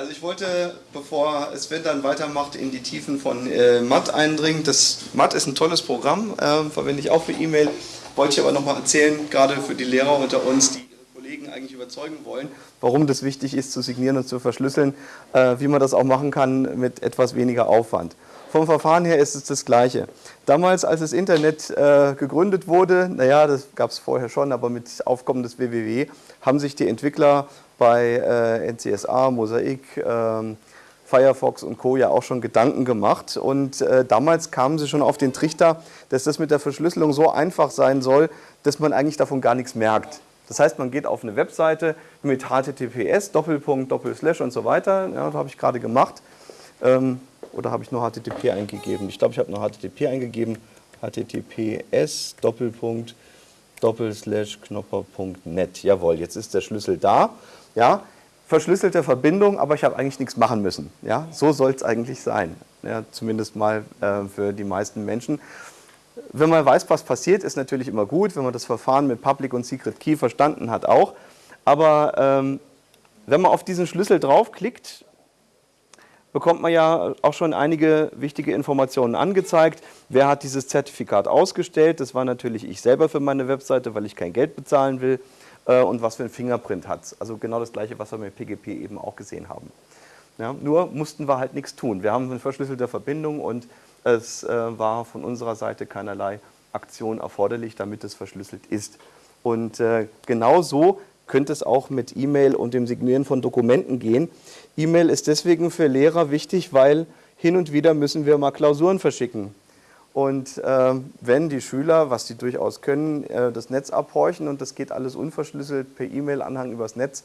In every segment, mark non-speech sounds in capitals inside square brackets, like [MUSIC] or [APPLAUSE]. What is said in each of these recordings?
Also ich wollte, bevor Sven dann weitermacht, in die Tiefen von äh, Matt eindringen. Das Matt ist ein tolles Programm, äh, verwende ich auch für E-Mail. Wollte ich aber nochmal erzählen, gerade für die Lehrer unter uns, die ihre Kollegen eigentlich überzeugen wollen, warum das wichtig ist zu signieren und zu verschlüsseln, äh, wie man das auch machen kann mit etwas weniger Aufwand. Vom Verfahren her ist es das Gleiche. Damals, als das Internet äh, gegründet wurde, naja, das gab es vorher schon, aber mit Aufkommen des WWW, haben sich die Entwickler bei äh, NCSA, Mosaic, ähm, Firefox und Co. ja auch schon Gedanken gemacht. Und äh, damals kamen sie schon auf den Trichter, dass das mit der Verschlüsselung so einfach sein soll, dass man eigentlich davon gar nichts merkt. Das heißt, man geht auf eine Webseite mit HTTPS, Doppelpunkt, Doppelslash und so weiter. Ja, das habe ich gerade gemacht. Ähm, oder habe ich nur HTTP eingegeben? Ich glaube, ich habe nur HTTP eingegeben. HTTPS Doppelpunkt Doppelslash Knopper.net. Jawohl, jetzt ist der Schlüssel da. Ja, verschlüsselte Verbindung, aber ich habe eigentlich nichts machen müssen. Ja, so soll es eigentlich sein. Ja, zumindest mal äh, für die meisten Menschen. Wenn man weiß, was passiert, ist natürlich immer gut. Wenn man das Verfahren mit Public und Secret Key verstanden hat, auch. Aber ähm, wenn man auf diesen Schlüssel draufklickt, bekommt man ja auch schon einige wichtige Informationen angezeigt. Wer hat dieses Zertifikat ausgestellt? Das war natürlich ich selber für meine Webseite, weil ich kein Geld bezahlen will. Äh, und was für ein Fingerprint hat es. Also genau das gleiche, was wir mit PGP eben auch gesehen haben. Ja, nur mussten wir halt nichts tun. Wir haben eine verschlüsselte Verbindung und es äh, war von unserer Seite keinerlei Aktion erforderlich, damit es verschlüsselt ist. Und äh, genau so könnte es auch mit E-Mail und dem Signieren von Dokumenten gehen. E-Mail ist deswegen für Lehrer wichtig, weil hin und wieder müssen wir mal Klausuren verschicken. Und äh, wenn die Schüler, was sie durchaus können, äh, das Netz abhorchen und das geht alles unverschlüsselt per E-Mail-Anhang übers Netz,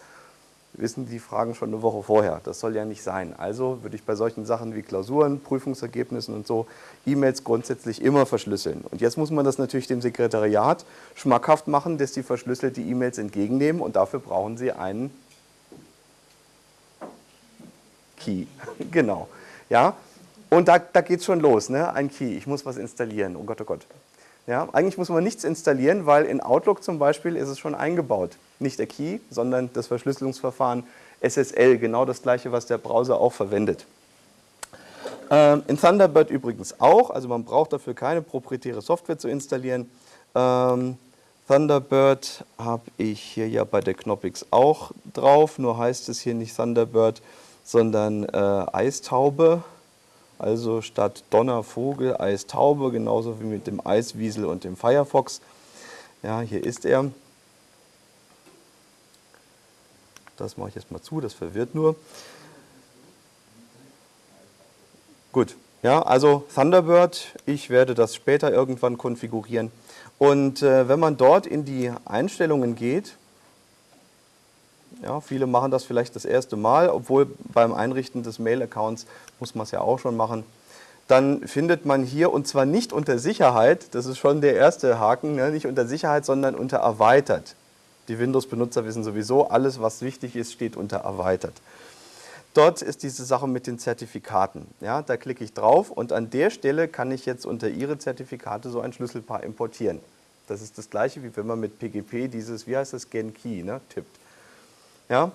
wissen die Fragen schon eine Woche vorher. Das soll ja nicht sein. Also würde ich bei solchen Sachen wie Klausuren, Prüfungsergebnissen und so E-Mails grundsätzlich immer verschlüsseln. Und jetzt muss man das natürlich dem Sekretariat schmackhaft machen, dass sie verschlüsselte E-Mails entgegennehmen und dafür brauchen sie einen Key. [LAUGHS] genau. Ja? Und da, da geht es schon los, ne? ein Key, ich muss was installieren, oh Gott, oh Gott. Ja, eigentlich muss man nichts installieren, weil in Outlook zum Beispiel ist es schon eingebaut. Nicht der Key, sondern das Verschlüsselungsverfahren SSL, genau das gleiche, was der Browser auch verwendet. Ähm, in Thunderbird übrigens auch, also man braucht dafür keine proprietäre Software zu installieren. Ähm, Thunderbird habe ich hier ja bei der Knoppix auch drauf, nur heißt es hier nicht Thunderbird, sondern äh, Eistaube. Also statt Donner, Vogel, Eistaube, genauso wie mit dem Eiswiesel und dem Firefox. Ja, hier ist er. Das mache ich jetzt mal zu, das verwirrt nur. Gut, ja, also Thunderbird, ich werde das später irgendwann konfigurieren. Und äh, wenn man dort in die Einstellungen geht, ja, viele machen das vielleicht das erste Mal, obwohl beim Einrichten des Mail-Accounts muss man es ja auch schon machen. Dann findet man hier, und zwar nicht unter Sicherheit, das ist schon der erste Haken, ne, nicht unter Sicherheit, sondern unter Erweitert. Die Windows-Benutzer wissen sowieso, alles was wichtig ist, steht unter Erweitert. Dort ist diese Sache mit den Zertifikaten. Ja, da klicke ich drauf und an der Stelle kann ich jetzt unter Ihre Zertifikate so ein Schlüsselpaar importieren. Das ist das gleiche, wie wenn man mit PGP dieses, wie heißt das, Gen Key, ne, tippt. Ja?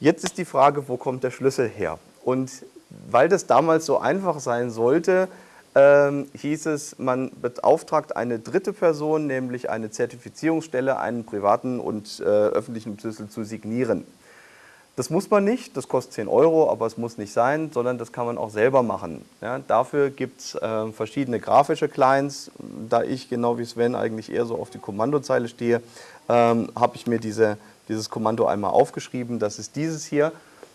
Jetzt ist die Frage, wo kommt der Schlüssel her? Und weil das damals so einfach sein sollte, ähm, hieß es, man beauftragt eine dritte Person, nämlich eine Zertifizierungsstelle, einen privaten und äh, öffentlichen Schlüssel zu signieren. Das muss man nicht, das kostet 10 Euro, aber es muss nicht sein, sondern das kann man auch selber machen. Ja, dafür gibt es äh, verschiedene grafische Clients. Da ich, genau wie Sven, eigentlich eher so auf die Kommandozeile stehe, ähm, habe ich mir diese dieses Kommando einmal aufgeschrieben, das ist dieses hier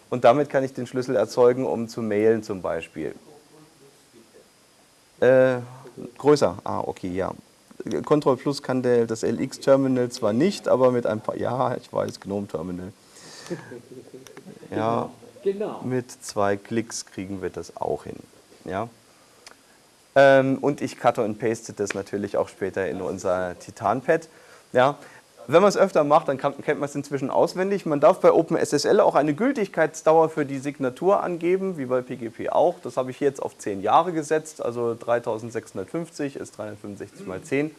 und damit kann ich den Schlüssel erzeugen, um zu mailen zum Beispiel. Äh, größer, ah okay, ja. Control Plus kann der, das LX-Terminal zwar nicht, aber mit ein paar, ja, ich weiß, GNOME-Terminal. [LAUGHS] Ja, genau. mit zwei Klicks kriegen wir das auch hin. Ja. Ähm, und ich cutte und paste das natürlich auch später in unser Titan-Pad. Ja, wenn man es öfter macht, dann kennt man es inzwischen auswendig. Man darf bei OpenSSL auch eine Gültigkeitsdauer für die Signatur angeben, wie bei PGP auch. Das habe ich jetzt auf 10 Jahre gesetzt, also 3650 ist 365 mal 10.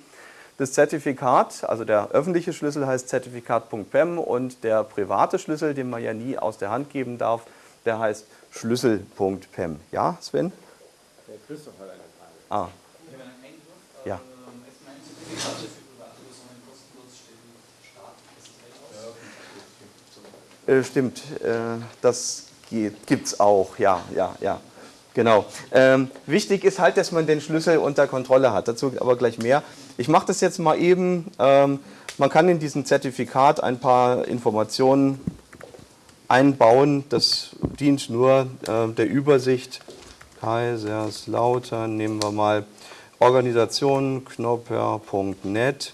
Das Zertifikat, also der öffentliche Schlüssel heißt Zertifikat.pem und der private Schlüssel, den man ja nie aus der Hand geben darf, der heißt Schlüssel.pem. Ja, Sven? Der Christoph hat eine Frage. Ah. Ja. Äh, stimmt, äh, das gibt es auch, ja, ja, ja. Genau. Ähm, wichtig ist halt, dass man den Schlüssel unter Kontrolle hat. Dazu aber gleich mehr. Ich mache das jetzt mal eben. Ähm, man kann in diesem Zertifikat ein paar Informationen einbauen. Das dient nur äh, der Übersicht. Kaiserslautern nehmen wir mal Organisation knopper.net.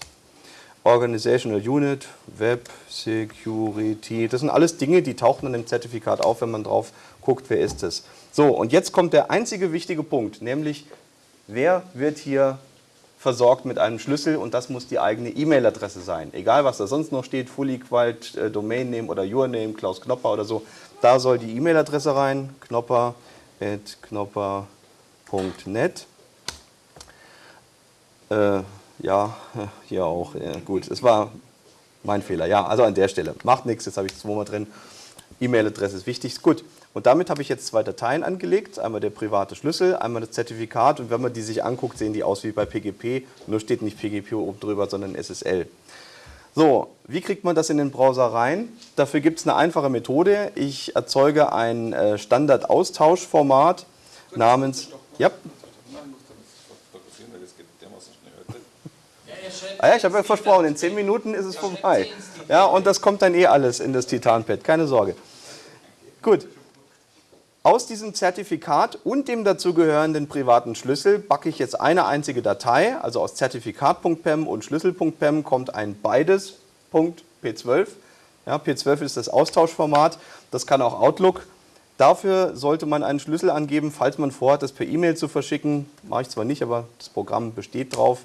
Organizational Unit, Web Security. Das sind alles Dinge, die tauchen dann im Zertifikat auf, wenn man drauf guckt, wer ist es. So, und jetzt kommt der einzige wichtige Punkt, nämlich wer wird hier versorgt mit einem Schlüssel und das muss die eigene E-Mail-Adresse sein. Egal, was da sonst noch steht, Fully Qualt, äh, Domain Name oder Your Name, Klaus Knopper oder so, da soll die E-Mail-Adresse rein, knopper.knopper.net. Äh, ja, [LAUGHS] hier auch. Ja, gut, es war mein Fehler. Ja, also an der Stelle. Macht nichts, jetzt habe ich es zweimal drin. E-Mail-Adresse ist wichtig. Gut, und damit habe ich jetzt zwei Dateien angelegt. Einmal der private Schlüssel, einmal das Zertifikat. Und wenn man die sich anguckt, sehen die aus wie bei PGP. Nur steht nicht PGP oben drüber, sondern SSL. So, wie kriegt man das in den Browser rein? Dafür gibt es eine einfache Methode. Ich erzeuge ein äh, Standard-Austauschformat namens... Ja. Ah ja, ich habe ja versprochen, in 10 Minuten ist es vorbei. Ja, und das kommt dann eh alles in das Titanpad, keine Sorge. Gut. Aus diesem Zertifikat und dem dazugehörenden privaten Schlüssel backe ich jetzt eine einzige Datei, also aus Zertifikat.pem und Schlüssel.pem kommt ein beides P12. Ja, P12 ist das Austauschformat, das kann auch Outlook. Dafür sollte man einen Schlüssel angeben, falls man vorhat, das per E-Mail zu verschicken. Mache ich zwar nicht, aber das Programm besteht drauf.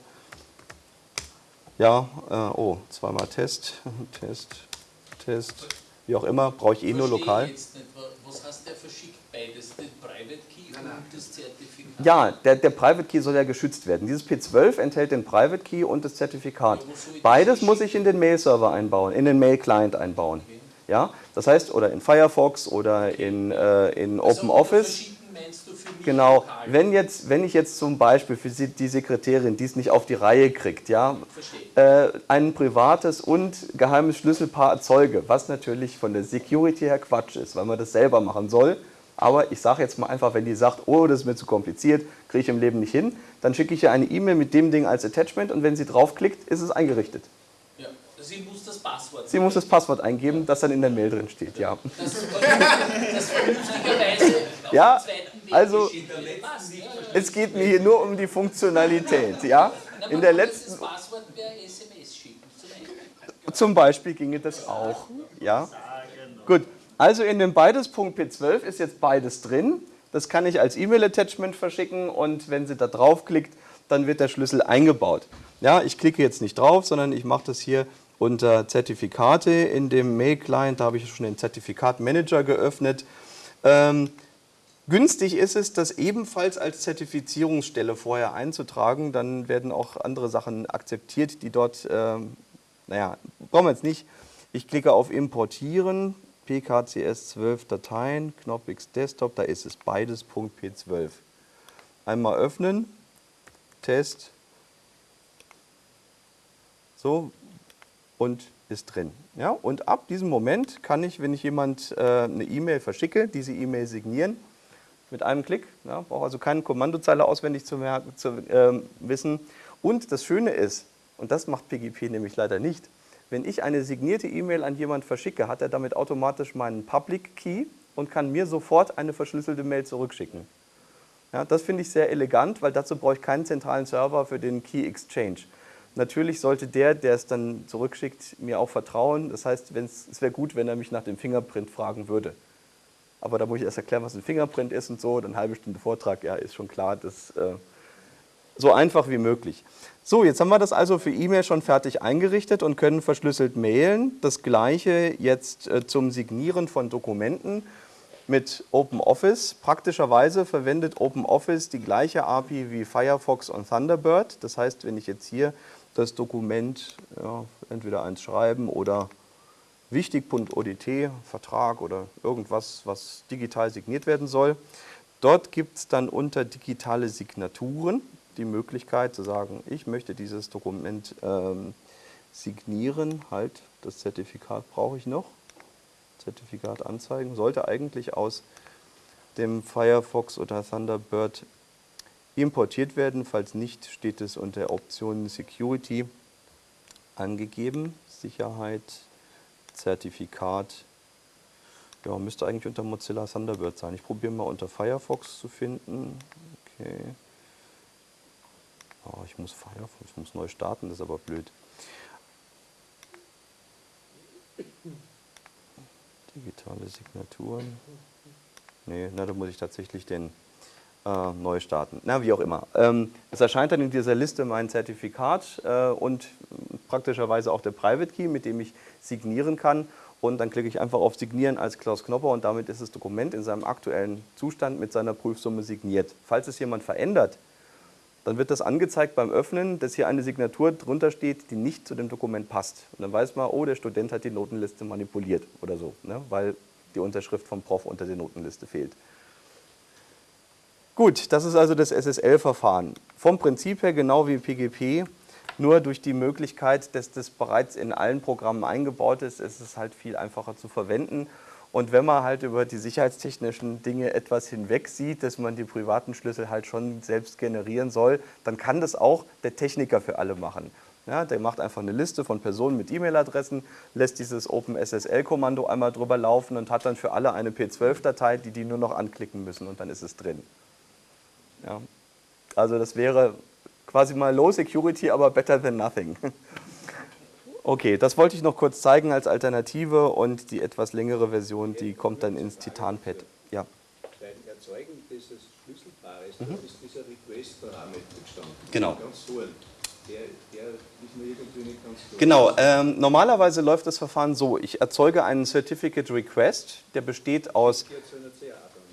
Ja, äh, oh, zweimal Test, [LAUGHS] Test, Test, wie auch immer, brauche ich eh nur lokal. Jetzt nicht, was heißt der verschickt beides, den Private Key und das Zertifikat? Ja, der, der Private Key soll ja geschützt werden. Dieses P12 enthält den Private Key und das Zertifikat. Ja, beides muss ich in den Mail-Server einbauen, in den Mail-Client einbauen. Okay. Ja, das heißt, oder in Firefox oder okay. in, äh, in also OpenOffice meinst du für mich? Genau, wenn, jetzt, wenn ich jetzt zum Beispiel für die Sekretärin, die es nicht auf die Reihe kriegt, ja, äh, ein privates und geheimes Schlüsselpaar erzeuge, was natürlich von der Security her Quatsch ist, weil man das selber machen soll. Aber ich sage jetzt mal einfach, wenn die sagt, oh, das ist mir zu kompliziert, kriege ich im Leben nicht hin, dann schicke ich ihr eine E-Mail mit dem Ding als Attachment und wenn sie draufklickt, ist es eingerichtet. Ja, sie muss das Passwort. Sie muss das Passwort eingeben, das dann in der Mail drin steht, ja. Das, das vernünftigerweise ja, also es geht mir hier nur um die Funktionalität. Ja? In der letzten zum Beispiel ginge das auch. Ja? Gut, also in dem beides.p12 ist jetzt beides drin. Das kann ich als E-Mail-Attachment verschicken und wenn sie da draufklickt, dann wird der Schlüssel eingebaut. Ja, ich klicke jetzt nicht drauf, sondern ich mache das hier unter Zertifikate in dem Mail-Client. Da habe ich schon den Zertifikat-Manager geöffnet. Ähm, Günstig ist es, das ebenfalls als Zertifizierungsstelle vorher einzutragen. Dann werden auch andere Sachen akzeptiert, die dort, äh, naja, brauchen wir jetzt nicht. Ich klicke auf Importieren, PKCS 12 Dateien, Knoppix Desktop, da ist es beides .p12. Einmal öffnen, Test, so und ist drin. Ja, und ab diesem Moment kann ich, wenn ich jemand äh, eine E-Mail verschicke, diese E-Mail signieren mit einem Klick. Ja, brauche also keine Kommandozeile auswendig zu, merken, zu äh, wissen. Und das Schöne ist, und das macht PGP nämlich leider nicht, wenn ich eine signierte E-Mail an jemanden verschicke, hat er damit automatisch meinen Public Key und kann mir sofort eine verschlüsselte Mail zurückschicken. Ja, das finde ich sehr elegant, weil dazu brauche ich keinen zentralen Server für den Key Exchange. Natürlich sollte der, der es dann zurückschickt, mir auch vertrauen. Das heißt, es wäre gut, wenn er mich nach dem Fingerprint fragen würde aber da muss ich erst erklären, was ein Fingerprint ist und so, dann eine halbe Stunde Vortrag, ja, ist schon klar, das äh, so einfach wie möglich. So, jetzt haben wir das also für E-Mail schon fertig eingerichtet und können verschlüsselt mailen. Das gleiche jetzt äh, zum Signieren von Dokumenten mit OpenOffice. Praktischerweise verwendet OpenOffice die gleiche API wie Firefox und Thunderbird. Das heißt, wenn ich jetzt hier das Dokument, ja, entweder eins schreiben oder wichtig.odt, Vertrag oder irgendwas, was digital signiert werden soll. Dort gibt es dann unter digitale Signaturen die Möglichkeit zu sagen, ich möchte dieses Dokument ähm, signieren, halt, das Zertifikat brauche ich noch. Zertifikat anzeigen, sollte eigentlich aus dem Firefox oder Thunderbird importiert werden. Falls nicht, steht es unter Optionen Security angegeben. Sicherheit, Zertifikat. Ja, müsste eigentlich unter Mozilla Thunderbird sein. Ich probiere mal unter Firefox zu finden. Okay. Oh, ich muss Firefox, ich muss neu starten, das ist aber blöd. Digitale Signaturen. Nee, na, da muss ich tatsächlich den äh, neu starten. Na, wie auch immer. Ähm, es erscheint dann in dieser Liste mein Zertifikat äh, und praktischerweise auch der Private Key, mit dem ich signieren kann. Und dann klicke ich einfach auf Signieren als Klaus Knopper und damit ist das Dokument in seinem aktuellen Zustand mit seiner Prüfsumme signiert. Falls es jemand verändert, dann wird das angezeigt beim Öffnen, dass hier eine Signatur drunter steht, die nicht zu dem Dokument passt. Und dann weiß man, oh, der Student hat die Notenliste manipuliert oder so, ne? weil die Unterschrift vom Prof unter der Notenliste fehlt. Gut, das ist also das SSL-Verfahren. Vom Prinzip her genau wie PGP, nur durch die Möglichkeit, dass das bereits in allen Programmen eingebaut ist, ist es halt viel einfacher zu verwenden. Und wenn man halt über die sicherheitstechnischen Dinge etwas hinweg sieht, dass man die privaten Schlüssel halt schon selbst generieren soll, dann kann das auch der Techniker für alle machen. Ja, der macht einfach eine Liste von Personen mit E-Mail-Adressen, lässt dieses OpenSSL-Kommando einmal drüber laufen und hat dann für alle eine P12-Datei, die die nur noch anklicken müssen und dann ist es drin. Ja. Also das wäre quasi mal Low Security, aber better than nothing. [LAUGHS] Okay, das wollte ich noch kurz zeigen als Alternative und die etwas längere Version, die kommt dann ins Titanpad. Ja. Beim Erzeugen dieses Schlüsselpaares mhm. ist dieser Request-Parameter gestanden. Genau. Ganz vorn. Der, der ist mir irgendwie nicht ganz klar. Genau, ähm, normalerweise läuft das Verfahren so, ich erzeuge einen Certificate Request, der besteht aus...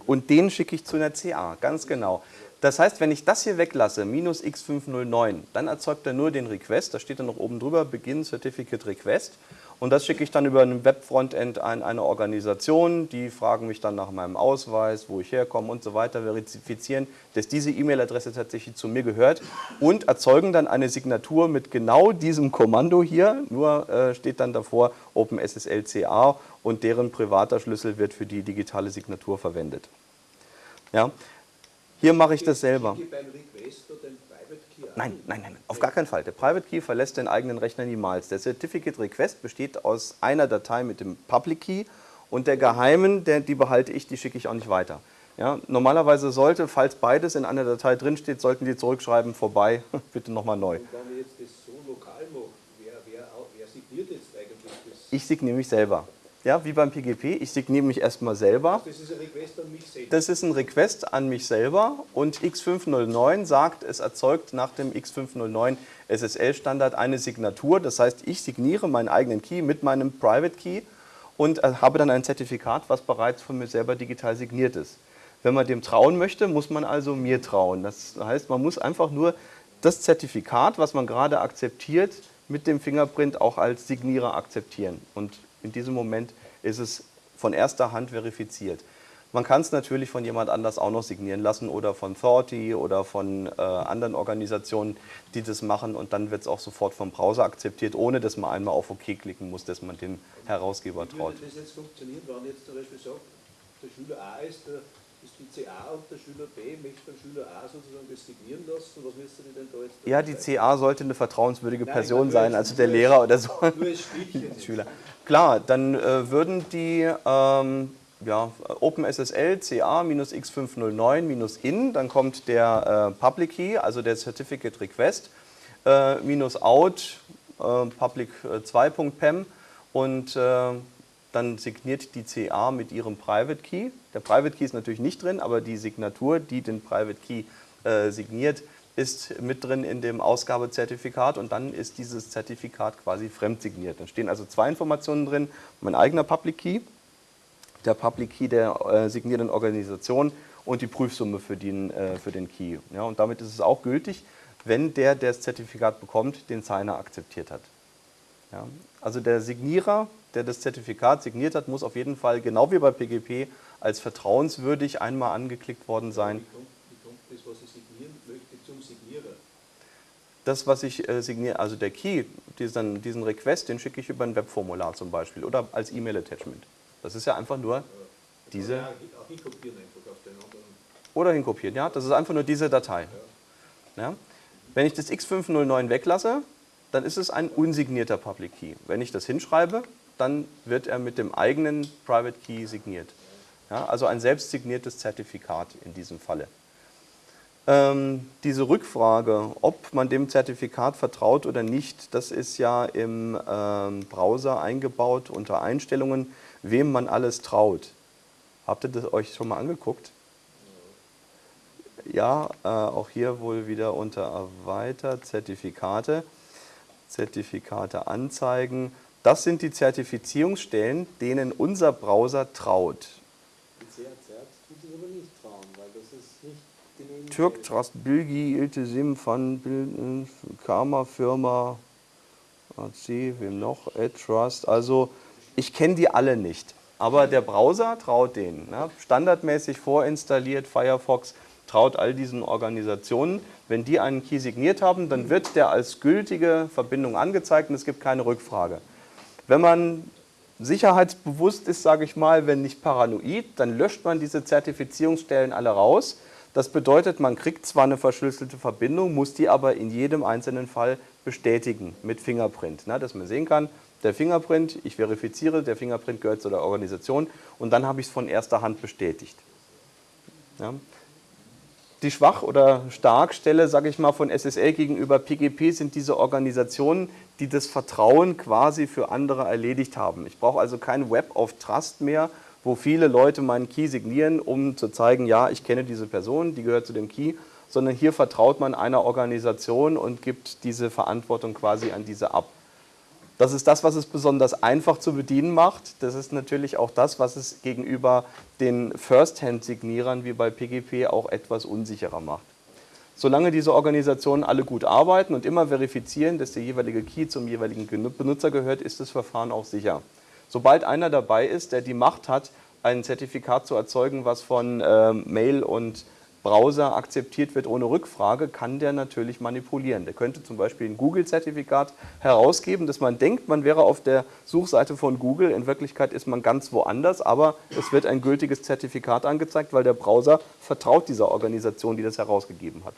Und den schicke ich zu einer CA, ganz genau. Das heißt, wenn ich das hier weglasse, minus x509, dann erzeugt er nur den Request, da steht dann noch oben drüber, Begin Certificate Request und das schicke ich dann über ein Web-Frontend an eine Organisation, die fragen mich dann nach meinem Ausweis, wo ich herkomme und so weiter, verifizieren, dass diese E-Mail-Adresse tatsächlich zu mir gehört und erzeugen dann eine Signatur mit genau diesem Kommando hier, nur äh, steht dann davor OpenSSL-CA und deren privater Schlüssel wird für die digitale Signatur verwendet. Ja. Hier mache ich das selber. Nein, nein, nein, auf gar keinen Fall. Der Private Key verlässt den eigenen Rechner niemals. Der Certificate Request besteht aus einer Datei mit dem Public Key und der geheimen, der, die behalte ich, die schicke ich auch nicht weiter. Ja, normalerweise sollte, falls beides in einer Datei drinsteht, sollten die zurückschreiben, vorbei, [LAUGHS] bitte nochmal neu. Und wenn ich jetzt das so lokal mache, wer, wer, wer signiert jetzt eigentlich das? Ich signiere mich selber ja, wie beim PGP. Ich signiere mich erstmal selber. Das ist ein Request an mich selber. Das ist ein Request an mich selber und X509 sagt, es erzeugt nach dem X509 SSL-Standard eine Signatur. Das heißt, ich signiere meinen eigenen Key mit meinem Private Key und äh, habe dann ein Zertifikat, was bereits von mir selber digital signiert ist. Wenn man dem trauen möchte, muss man also mir trauen. Das heißt, man muss einfach nur das Zertifikat, was man gerade akzeptiert, mit dem Fingerprint auch als Signierer akzeptieren. Und in diesem Moment ist es von erster Hand verifiziert. Man kann es natürlich von jemand anders auch noch signieren lassen oder von Thorty oder von äh, anderen Organisationen, die das machen und dann wird es auch sofort vom Browser akzeptiert, ohne dass man einmal auf OK klicken muss, dass man dem Herausgeber traut. Wie würde das jetzt funktionieren, wenn jetzt zum Beispiel sagt, der Schüler A ist der die CA und der Schüler B möchte beim Schüler A sozusagen das signieren lassen. Was müsste die denn da jetzt? Ja, die CA sollte eine vertrauenswürdige Nein, Person sein, also der Lehrer oder so. Nur als. [LAUGHS] Schüler. Klar, dann äh, würden die ähm, ja, OpenSSL CA-X509-in, dann kommt der äh, Public Key, also der Certificate Request, äh, minus out äh, public 2.pem äh, und äh, dann signiert die CA mit ihrem Private Key. Der Private Key ist natürlich nicht drin, aber die Signatur, die den Private Key äh, signiert, ist mit drin in dem Ausgabezertifikat und dann ist dieses Zertifikat quasi fremdsigniert. Dann stehen also zwei Informationen drin, mein eigener Public Key, der Public Key der äh, signierenden Organisation und die Prüfsumme für den, äh, für den Key. Ja, und damit ist es auch gültig, wenn der, der das Zertifikat bekommt, den Signer akzeptiert hat. Ja? Also der Signierer, der das Zertifikat signiert hat, muss auf jeden Fall, genau wie bei PGP, als vertrauenswürdig einmal angeklickt worden sein. Wie kommt, wie kommt das, was ich signieren möchte, zum Signierer? Das, was ich äh, signiere, also der Key, diesen, diesen Request, den schicke ich über ein Webformular zum Beispiel oder als E-Mail-Attachment. Das ist ja einfach nur diese... Ja, auch hinkopieren einfach auf den anderen. Oder hinkopieren, ja. Das ist einfach nur diese Datei. Ja? Wenn ich das X509 weglasse, dann ist es ein unsignierter Public Key. Wenn ich das hinschreibe, dann wird er mit dem eigenen Private Key signiert. Ja, also ein selbst signiertes Zertifikat in diesem Falle. Ähm, diese Rückfrage, ob man dem Zertifikat vertraut oder nicht, das ist ja im ähm, Browser eingebaut unter Einstellungen, wem man alles traut. Habt ihr das euch schon mal angeguckt? Ja, äh, auch hier wohl wieder unter Erweitert, Zertifikate, Zertifikate anzeigen. Das sind die Zertifizierungsstellen, denen unser Browser traut. Türk Trust Bilgi, Iltesim, Van Bilden, Karma Firma, AC, wem noch? Trust. Also ich kenne die alle nicht. Aber der Browser traut denen. Ne? Standardmäßig vorinstalliert, Firefox traut all diesen Organisationen. Wenn die einen Key signiert haben, dann wird der als gültige Verbindung angezeigt und es gibt keine Rückfrage. Wenn man sicherheitsbewusst ist, sage ich mal, wenn nicht paranoid, dann löscht man diese Zertifizierungsstellen alle raus. Das bedeutet, man kriegt zwar eine verschlüsselte Verbindung, muss die aber in jedem einzelnen Fall bestätigen mit Fingerprint, ne, dass man sehen kann, der Fingerprint, ich verifiziere, der Fingerprint gehört zu der Organisation und dann habe ich es von erster Hand bestätigt. Ja. Die Schwach- oder Starkstelle, sage ich mal, von SSL gegenüber PGP sind diese Organisationen, die das Vertrauen quasi für andere erledigt haben. Ich brauche also kein Web of Trust mehr, wo viele Leute meinen Key signieren, um zu zeigen, ja, ich kenne diese Person, die gehört zu dem Key, sondern hier vertraut man einer Organisation und gibt diese Verantwortung quasi an diese ab. Das ist das, was es besonders einfach zu bedienen macht. Das ist natürlich auch das, was es gegenüber den First-Hand-Signierern wie bei PGP auch etwas unsicherer macht. Solange diese Organisationen alle gut arbeiten und immer verifizieren, dass der jeweilige Key zum jeweiligen Benutzer gehört, ist das Verfahren auch sicher. Sobald einer dabei ist, der die Macht hat, ein Zertifikat zu erzeugen, was von äh, Mail und Browser akzeptiert wird ohne Rückfrage, kann der natürlich manipulieren. Der könnte zum Beispiel ein Google-Zertifikat herausgeben, dass man denkt, man wäre auf der Suchseite von Google. In Wirklichkeit ist man ganz woanders, aber es wird ein gültiges Zertifikat angezeigt, weil der Browser vertraut dieser Organisation, die das herausgegeben hat.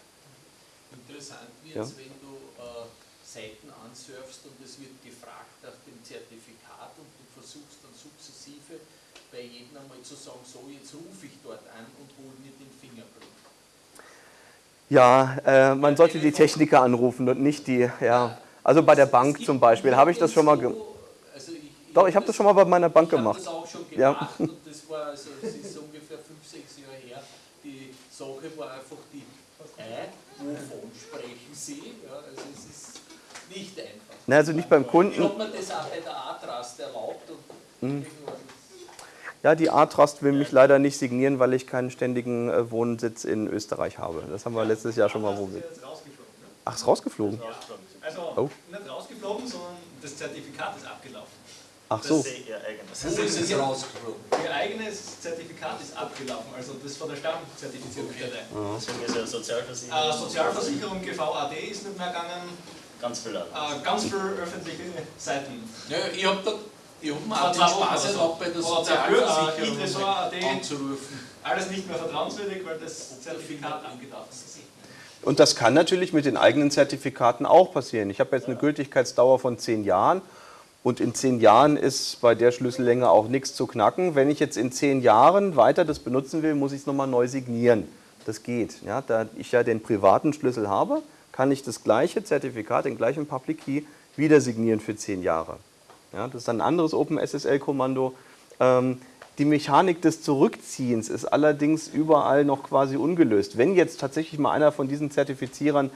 Interessant wird Ja. es, wenn du äh, Seiten ansurfst und es wird gefragt nach dem Zertifikat und du versuchst dann sukzessive bei jedem einmal zu sagen, so jetzt rufe ich dort an und hol mir den Fingerprint. Ja, äh, man sollte die Techniker anrufen und nicht die, ja. Also bei der Bank zum Beispiel habe ich das schon mal gemacht. Also ich, Doch, ich habe das schon mal bei meiner Bank ich hab gemacht. das auch schon Ja. gemacht und [LAUGHS] das war, also es ist so ungefähr fünf, sechs Jahre her. Die Sache war einfach die, äh, wovon sprechen Sie? Ja, also es ist nicht einfach. Na, also nicht beim Ich Kunden. habe mir das auch bei der A-Trust erlaubt und Mhm. Ja, die A-Trust will mich leider nicht signieren, weil ich keinen ständigen äh, Wohnsitz in Österreich habe. Das haben wir letztes Jahr schon mal probiert. Ne? Ach, ist rausgeflogen? Also Oh. nicht rausgeflogen, sondern das Zertifikat ist abgelaufen. Ach so. Das ist ihr eigenes. Das Wo ist es ihr, rausgeflogen? ihr eigenes Zertifikat ist abgelaufen, also das von der Stammzertifizierungsstelle. Deswegen ist ja Sozialversicherung. Äh, Sozialversicherung GVAD ist nicht mehr gegangen, Ganz viel äh, ganz viele öffentliche Seiten. Ja, ich habe da, ich hab mir Vor auch den Spaß oder so. erlaubt, bei der Sozialversicherung Idresor.at. anzurufen. Alles nicht mehr vertrauenswürdig, weil das Zertifikat abgelaufen ist. Und das kann natürlich mit den eigenen Zertifikaten auch passieren. Ich habe jetzt eine Gültigkeitsdauer von zehn Jahren und in zehn Jahren ist bei der Schlüssellänge auch nichts zu knacken. Wenn ich jetzt in zehn Jahren weiter das benutzen will, muss ich es nochmal neu signieren. Das geht. Ja, da ich ja den privaten Schlüssel habe, kann ich das gleiche Zertifikat, den gleichen Public Key, wieder signieren für zehn Jahre. Ja, das ist dann ein anderes OpenSSL-Kommando. Ähm, die Mechanik des Zurückziehens ist allerdings überall noch quasi ungelöst. Wenn jetzt tatsächlich mal einer von diesen Zertifizierern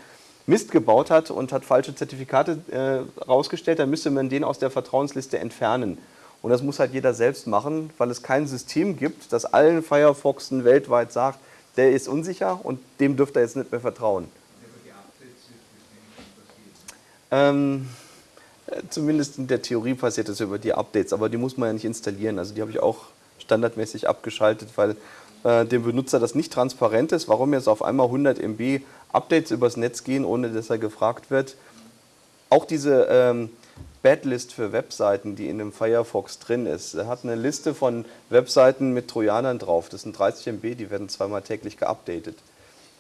Mist gebaut hat und hat falsche Zertifikate äh, rausgestellt, dann müsste man den aus der Vertrauensliste entfernen. Und das muss halt jeder selbst machen, weil es kein System gibt, das allen Firefoxen weltweit sagt, der ist unsicher und dem dürft ihr jetzt nicht mehr vertrauen. Ähm, Zumindest in der Theorie passiert das über die Updates, aber die muss man ja nicht installieren. Also die habe ich auch standardmäßig abgeschaltet, weil äh, dem Benutzer das nicht transparent ist, warum jetzt auf einmal 100 MB Updates übers Netz gehen, ohne dass er gefragt wird. Auch diese ähm, Badlist für Webseiten, die in dem Firefox drin ist, hat eine Liste von Webseiten mit Trojanern drauf. Das sind 30 MB, die werden zweimal täglich geupdatet.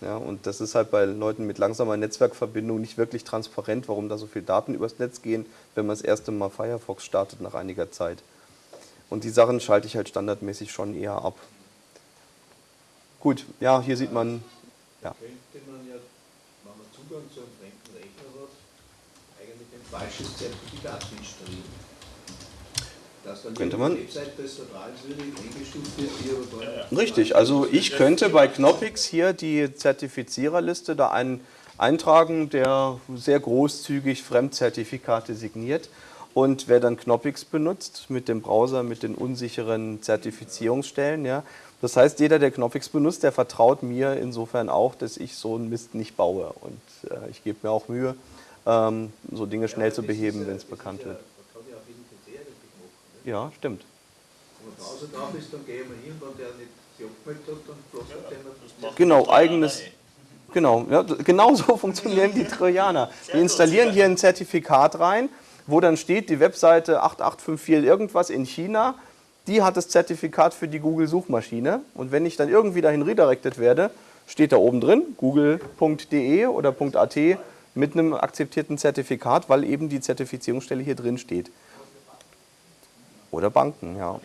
Ja, und das ist halt bei Leuten mit langsamer Netzwerkverbindung nicht wirklich transparent, warum da so viele Daten übers Netz gehen, wenn man das erste Mal Firefox startet nach einiger Zeit. Und die Sachen schalte ich halt standardmäßig schon eher ab. Gut, ja, hier sieht man, ja. Könnte man ja, wenn man Zugang zu einem fremden Rechner hat, eigentlich ein falsches Zertifikat installieren. Oder da. Richtig, also ich könnte bei Knoppix hier die Zertifiziererliste da einen eintragen, der sehr großzügig Fremdzertifikate signiert. Und wer dann Knoppix benutzt mit dem Browser, mit den unsicheren Zertifizierungsstellen, ja, das heißt, jeder, der Knoppix benutzt, der vertraut mir insofern auch, dass ich so einen Mist nicht baue. Und äh, ich gebe mir auch Mühe, ähm, so Dinge schnell zu beheben, wenn es bekannt wird. Man kann ja auf jeden PC eigentlich machen. Ne? Ja, stimmt. Wenn man draußen drauf ist, dann gehe ich mal hin, wenn der nicht sich abgemeldet hat, dann bloß ja, macht Genau, eigenes. Genau, ja, genau so funktionieren die Trojaner. Die installieren hier ein Zertifikat rein, wo dann steht, die Webseite 8854 irgendwas in China, die hat das Zertifikat für die Google-Suchmaschine. Und wenn ich dann irgendwie dahin redirected werde, steht da oben drin, google.de oder .at mit einem akzeptierten Zertifikat, weil eben die Zertifizierungsstelle hier drin steht. Oder Banken, ja.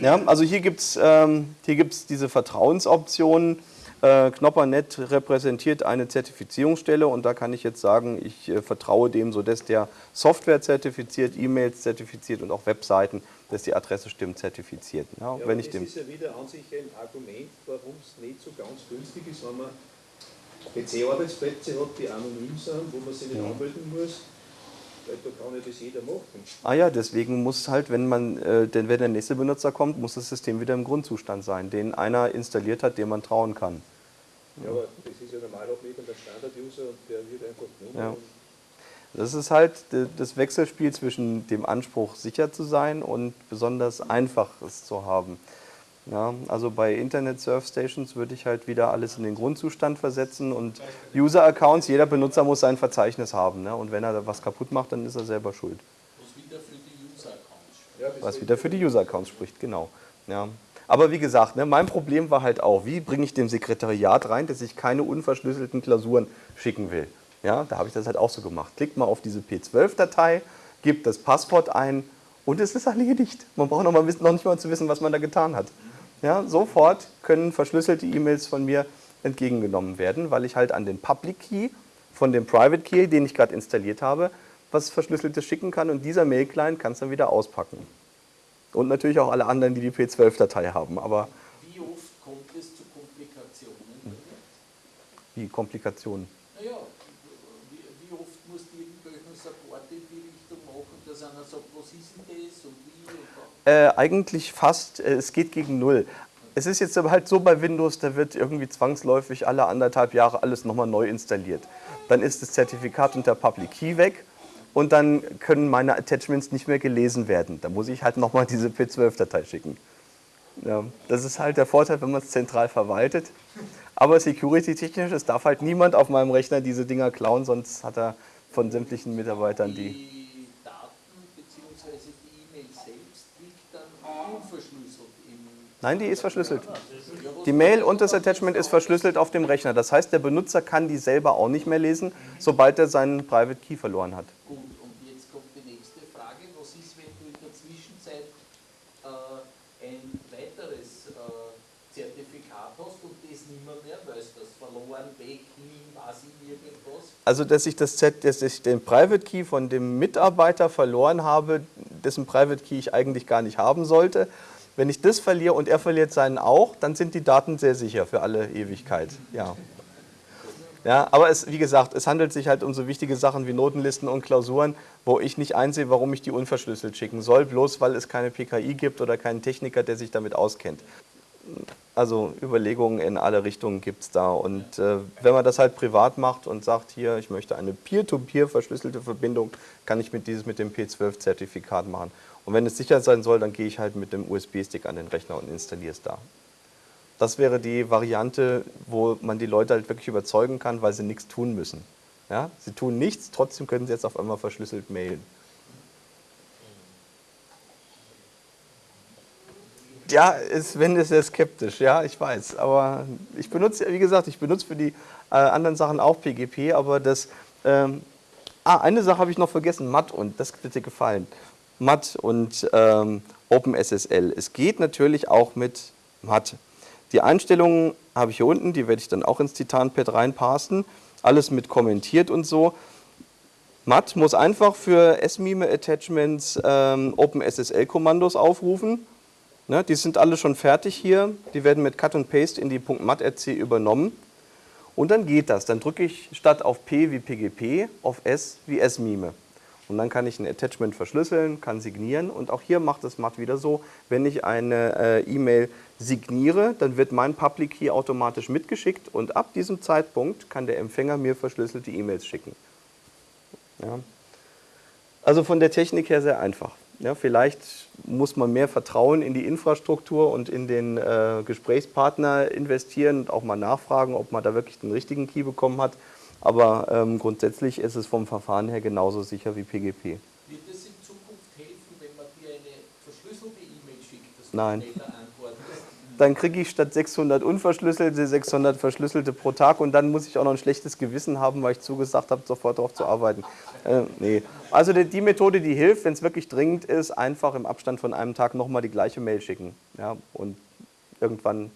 Ja, also hier gibt es ähm, hier gibt's diese Vertrauensoptionen. Äh, Knoppernet repräsentiert eine Zertifizierungsstelle und da kann ich jetzt sagen, ich äh, vertraue dem, sodass der Software zertifiziert, E-Mails zertifiziert und auch Webseiten, dass die Adresse stimmt, zertifiziert. Ja, Ja, wenn ich das dem, ist ja wieder an sich ein Argument, warum es nicht so ganz günstig ist, wenn man PC-Arbeitsplätze hat, die anonym sind, wo man sich nicht Ja. anmelden muss, da kann ja das jeder machen. ah ja, deswegen muss halt, wenn man, äh, denn wenn der nächste Benutzer kommt, muss das System wieder im Grundzustand sein, den einer installiert hat, dem man trauen kann. Ja, aber das ist ja normal auch nicht der Standard-User und der wird einfach genommen. Ja. Das ist halt das Wechselspiel zwischen dem Anspruch, sicher zu sein und besonders einfach es zu haben. Ja, also bei Internet Surf Stations würde ich halt wieder alles in den Grundzustand versetzen und User-Accounts, jeder Benutzer muss sein Verzeichnis haben. Ne? Und wenn er da was kaputt macht, dann ist er selber schuld. Was wieder für die User-Accounts spricht. Ja, das Was ist- wieder für die User-Accounts spricht, genau. Ja. Aber wie gesagt, ne, mein Problem war halt auch, wie bringe ich dem Sekretariat rein, dass ich keine unverschlüsselten Klausuren schicken will. Ja, da habe ich das halt auch so gemacht. Klickt mal auf diese P12-Datei, gibt das Passwort ein und es ist erledigt. Man braucht noch, mal wissen, noch nicht mal zu wissen, was man da getan hat. Ja, sofort können verschlüsselte E-Mails von mir entgegengenommen werden, weil ich halt an den Public Key von dem Private Key, den ich gerade installiert habe, was Verschlüsseltes schicken kann und dieser Mail-Client kann es dann wieder auspacken. Und natürlich auch alle anderen, die die P12-Datei haben. Aber Wie oft kommt es zu Komplikationen? Wie Komplikationen. Naja, wie, wie oft musst du irgendwelchen Support in die Richtung das und wie und. Äh, eigentlich fast, äh, es geht gegen Null. Es ist jetzt aber halt so bei Windows, da wird irgendwie zwangsläufig alle anderthalb Jahre alles nochmal neu installiert. Dann ist das Zertifikat und der Public Key weg und dann können meine Attachments nicht mehr gelesen werden. Da muss ich halt nochmal [LAUGHS] diese P12-Datei schicken. Ja, das ist halt der Vorteil, wenn man es zentral verwaltet. Aber security-technisch, es darf halt niemand auf meinem Rechner diese Dinger klauen, sonst hat er von sämtlichen Mitarbeitern die. Die Daten bzw. die E-Mail selbst liegt dann unverschlüsselt im. Nein, die ist verschlüsselt. Was Die Mail und das Attachment ist verschlüsselt auf dem Rechner. Das heißt, der Benutzer kann die selber auch nicht mehr lesen, sobald er seinen Private Key verloren hat. Gut, und jetzt kommt die nächste Frage. Was ist, wenn du in der Zwischenzeit äh, ein weiteres äh, Zertifikat hast und das nicht mehr, weißt, das verloren, weg, hin, weiß ich irgendwas? Also, dass ich, das Z, dass ich den Private Key von dem Mitarbeiter verloren habe, dessen Private Key ich eigentlich gar nicht haben sollte. Wenn ich das verliere und er verliert seinen auch, dann sind die Daten sehr sicher für alle Ewigkeit. Ja. Ja, aber es, wie gesagt, es handelt sich halt um so wichtige Sachen wie Notenlisten und Klausuren, wo ich nicht einsehe, warum ich die unverschlüsselt schicken soll, bloß weil es keine PKI gibt oder keinen Techniker, der sich damit auskennt. Also Überlegungen in alle Richtungen gibt es da. Und äh, wenn man das halt privat macht und sagt, hier, ich möchte eine Peer-to-Peer verschlüsselte Verbindung, kann ich mit dieses mit dem P12-Zertifikat machen. Und wenn es sicher sein soll, dann gehe ich halt mit dem USB-Stick an den Rechner und installiere es da. Das wäre die Variante, wo man die Leute halt wirklich überzeugen kann, weil sie nichts tun müssen. Ja? Sie tun nichts, trotzdem können sie jetzt auf einmal verschlüsselt mailen. Ja, Sven ist sehr skeptisch, ja, ich weiß. Aber ich benutze, wie gesagt, ich benutze für die äh, anderen Sachen auch PGP, aber das. Ähm, ah, eine Sache habe ich noch vergessen: MAT und das wird dir gefallen. MAT und ähm, OpenSSL. Es geht natürlich auch mit MAT. Die Einstellungen habe ich hier unten, die werde ich dann auch ins Titanpad reinpassen. Alles mit kommentiert und so. MAT muss einfach für SMIME-Attachments ähm, OpenSSL-Kommandos aufrufen Ne, die sind alle schon fertig hier. Die werden mit Cut und Paste in die .mat.rc übernommen. Und dann geht das. Dann drücke ich statt auf P wie PGP auf S wie S-Mime. Und dann kann ich ein Attachment verschlüsseln, kann signieren. Und auch hier macht es Mat wieder so, wenn ich eine äh, E-Mail signiere, dann wird mein Public Key automatisch mitgeschickt und ab diesem Zeitpunkt kann der Empfänger mir verschlüsselte E-Mails schicken. Ja. Also von der Technik her sehr einfach. Ja, vielleicht muss man mehr Vertrauen in die Infrastruktur und in den äh, Gesprächspartner investieren und auch mal nachfragen, ob man da wirklich den richtigen Key bekommen hat. Aber ähm, grundsätzlich ist es vom Verfahren her genauso sicher wie PGP. Wird es in Zukunft helfen, wenn man dir eine verschlüsselte E-Mail schickt, dass du Nein. schneller antwortest? Dann kriege ich statt 600 unverschlüsselte 600 verschlüsselte pro Tag und dann muss ich auch noch ein schlechtes Gewissen haben, weil ich zugesagt habe, sofort darauf zu arbeiten. Äh, nee. Also die, die, Methode, die hilft, wenn es wirklich dringend ist, einfach im Abstand von einem Tag nochmal die gleiche Mail schicken. Ja, und irgendwann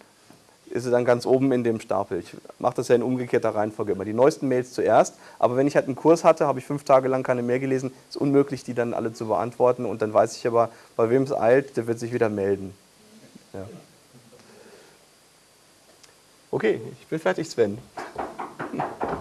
ist sie dann ganz oben in dem Stapel. Ich mache das ja in umgekehrter Reihenfolge immer. Die neuesten Mails zuerst, aber wenn ich halt einen Kurs hatte, habe ich fünf Tage lang keine mehr gelesen, ist unmöglich, die dann alle zu beantworten und dann weiß ich aber, bei wem es eilt, der wird sich wieder melden. Ja. Okay, ich bin fertig, Sven. [LAUGHS]